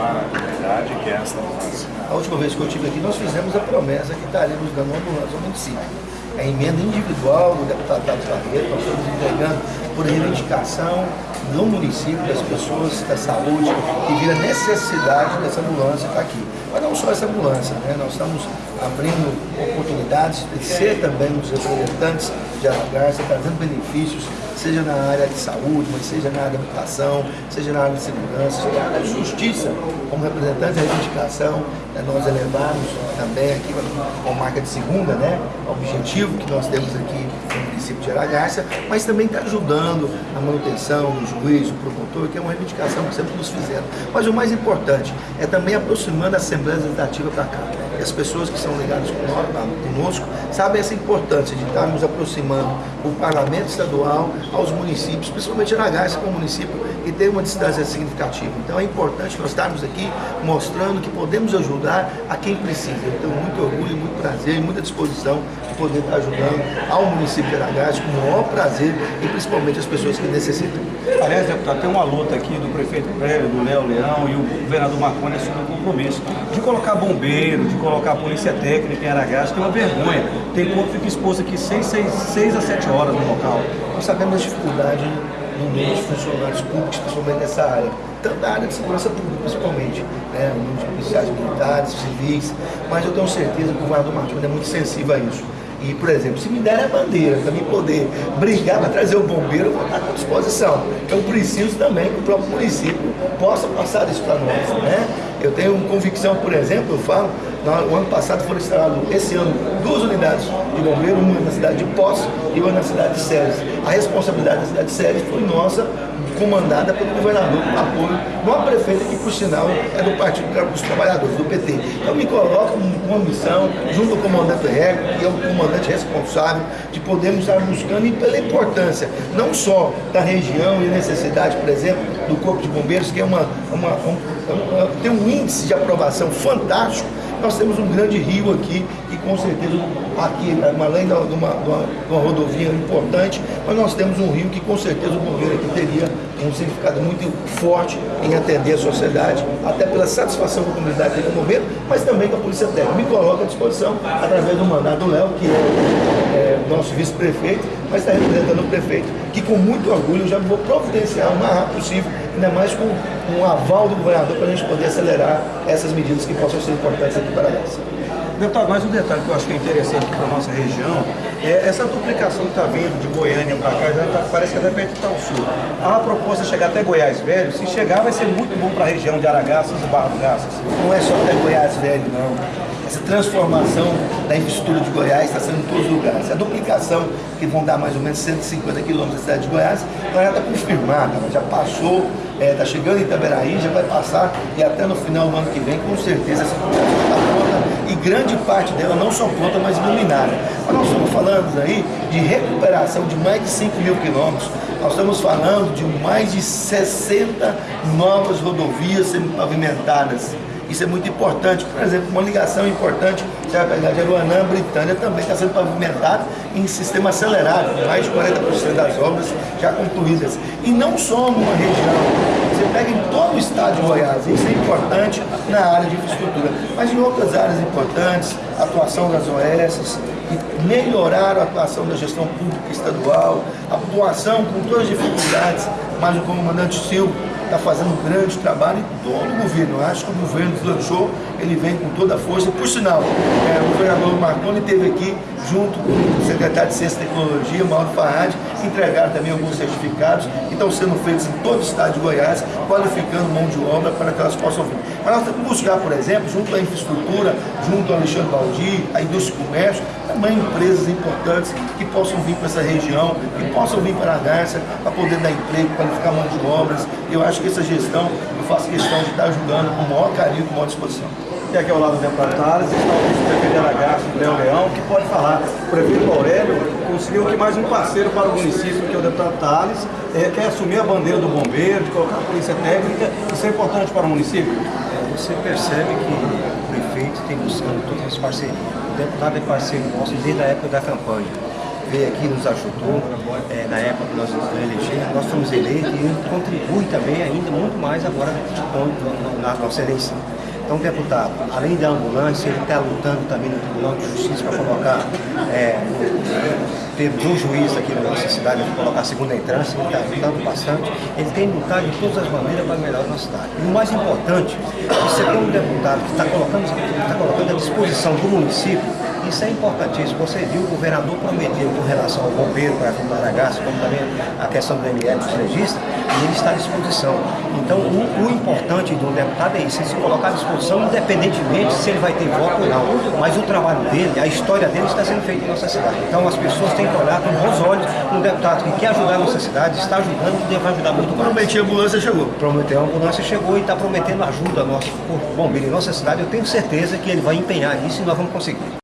para a comunidade que é esta mudança? A última vez que eu estive aqui, nós fizemos a promessa que estaríamos dando uma ambulância ao município. É emenda individual do deputado Tato Barreto, nós estamos entregando por reivindicação do município, das pessoas, da saúde, que vira necessidade dessa ambulância estar aqui. Mas não só essa ambulância, né? nós estamos abrindo oportunidades de ser também os representantes de Aragarça, trazendo benefícios seja na área de saúde, mas seja na área de habitação, seja na área de segurança, seja na área de justiça, como representante da reivindicação, né, nós elevamos também aqui com marca de segunda, né, o objetivo que nós temos aqui no município de Aragarça, mas também está ajudando a manutenção do juiz, do promotor, que é uma reivindicação que sempre nos fizeram. Mas o mais importante é também aproximando a Assembleia Legislativa para cá. E as pessoas que são ligadas conosco sabem essa importância de estarmos aproximando o Parlamento Estadual aos municípios, principalmente Aragás, que é um município que tem uma distância significativa. Então é importante nós estarmos aqui mostrando que podemos ajudar a quem precisa. Eu tenho muito orgulho, muito prazer e muita disposição de poder estar ajudando ao município de Aragás com o maior prazer e principalmente as pessoas que necessitam. Aliás, deputado, tem uma luta aqui do prefeito Prévio, do Léo Leão e o governador Marconi assumiu o compromisso de colocar bombeiro, de colocar polícia técnica em Aragás, é uma vergonha. Tem corpo que fica exposto aqui 6 a 7 horas no local. Nós sabemos da dificuldade no número de funcionários públicos, principalmente nessa área, tanto da área de segurança pública, principalmente, né, de policiais militares, civis, mas eu tenho certeza que o governador Martins é muito sensível a isso. E, por exemplo, se me der a bandeira para mim poder brigar para trazer o bombeiro, eu vou estar à disposição. Eu preciso também que o próprio município possa passar isso para nós. Né? Eu tenho convicção, por exemplo, eu falo, no ano passado foram instaladas, esse ano, duas unidades de bombeiro, uma na cidade de Poços e uma na cidade de Séries. A responsabilidade da cidade de Séries foi nossa, comandada pelo governador com apoio de uma prefeita que, por sinal, é do Partido dos Trabalhadores, do PT. Então me coloco com uma missão, junto ao comandante Rego, que é o comandante responsável, de podermos estar buscando, e pela importância, não só da região e necessidade, por exemplo, do Corpo de Bombeiros, que é uma, uma, um, tem um índice de aprovação fantástico, nós temos um grande rio aqui e com certeza aqui, além de uma, de uma, de uma rodovia importante, mas nós temos um rio que com certeza o bombeiro aqui teria um significado muito forte em atender a sociedade, até pela satisfação com a comunidade do bombeiro, mas também com a Polícia Técnica. Me coloca à disposição através do mandato do Léo, que é, é nosso vice-prefeito, mas está representando o prefeito, que com muito orgulho eu já vou providenciar o mais rápido possível, ainda mais com um aval do governador para a gente poder acelerar essas medidas que possam ser importantes aqui para nós. Deputado, mais um detalhe que eu acho que é interessante para a nossa região é essa duplicação que está vindo de Goiânia para cá, já tá, parece que é repente está o sul. A proposta de chegar até Goiás Velho, se chegar vai ser muito bom para a região de Aragaças e Barra do Garças. Não é só até Goiás Velho, não. Essa transformação da infraestrutura de Goiás está sendo em todos os lugares. A duplicação, que vão dar mais ou menos 150 quilômetros da cidade de Goiás, já está confirmada, ela já passou, está é, tá chegando em Itaberaí, já vai passar e até no final do ano que vem, com certeza, essa duplicação está pronta e grande parte dela não só pronta, mas iluminada. Mas nós estamos falando aí de recuperação de mais de 5 mil quilômetros, nós estamos falando de mais de 60 novas rodovias sendo pavimentadas. Isso é muito importante. Por exemplo, uma ligação importante, você vai pegar de Aruanã, Britânia, também está sendo pavimentada em sistema acelerado, mais de 40% das obras já concluídas. E não só numa região, você pega em todo o estado de Goiás, isso é importante na área de infraestrutura, mas em outras áreas importantes, atuação das OS, que melhoraram a atuação da gestão pública estadual, atuação com todas as dificuldades, mas o comandante Silvio está fazendo um grande trabalho em todo o governo. Eu acho que o governo deslanchou, ele vem com toda a força. Por sinal, é, o governador Marconi esteve aqui junto com o secretário de Ciência e Tecnologia, Mauro Farrad, entregaram também alguns certificados que estão sendo feitos em todo o estado de Goiás, qualificando mão de obra para que elas possam vir. Mas nós temos que buscar, por exemplo, junto à infraestrutura, junto ao Alexandre Baldi, à indústria e comércio, também empresas importantes que possam vir para essa região, que possam vir para a Garça para poder dar emprego, qualificar mão de obras. Eu acho que essa gestão, faço questão de estar ajudando com o maior carinho, com a maior disposição. E aqui ao lado do deputado Tales está o vice-prefeito de Aragaço, Léo Leão, que pode falar. O prefeito Aurélio conseguiu aqui mais um parceiro para o município, que é o deputado Tales, é, quer assumir a bandeira do bombeiro, de colocar a polícia técnica. Isso é importante para o município? É, você percebe que o prefeito tem buscando todas as parcerias. O deputado é parceiro nosso desde a época da campanha. Veio aqui, nos ajudou é, na época que nós nos elegemos, nós fomos eleitos e contribui também ainda muito mais agora na nossa eleição. Então, deputado, além da ambulância, ele está lutando também no Tribunal de Justiça para colocar, é, temos um juiz aqui na nossa cidade para colocar a segunda entrância, ele está lutando bastante, ele tem lutado de todas as maneiras para melhorar a nossa cidade. E o mais importante, você um deputado que está colocando, está colocando à disposição do município isso é importantíssimo. Você viu, o governador prometeu com relação ao bombeiro para a Aragaça, como também a questão do ML dos registros, e ele está à disposição. Então, o, o importante do deputado é isso, ele se colocar à disposição, independentemente se ele vai ter voto ou não. Mas o trabalho dele, a história dele está sendo feita em nossa cidade. Então, as pessoas têm que olhar com bons olhos um deputado que quer ajudar a nossa cidade, está ajudando e vai ajudar muito mais. Prometia a ambulância chegou. Prometeu a ambulância chegou e está prometendo ajuda ao nosso corpo bombeiro em nossa cidade. Eu tenho certeza que ele vai empenhar nisso e nós vamos conseguir.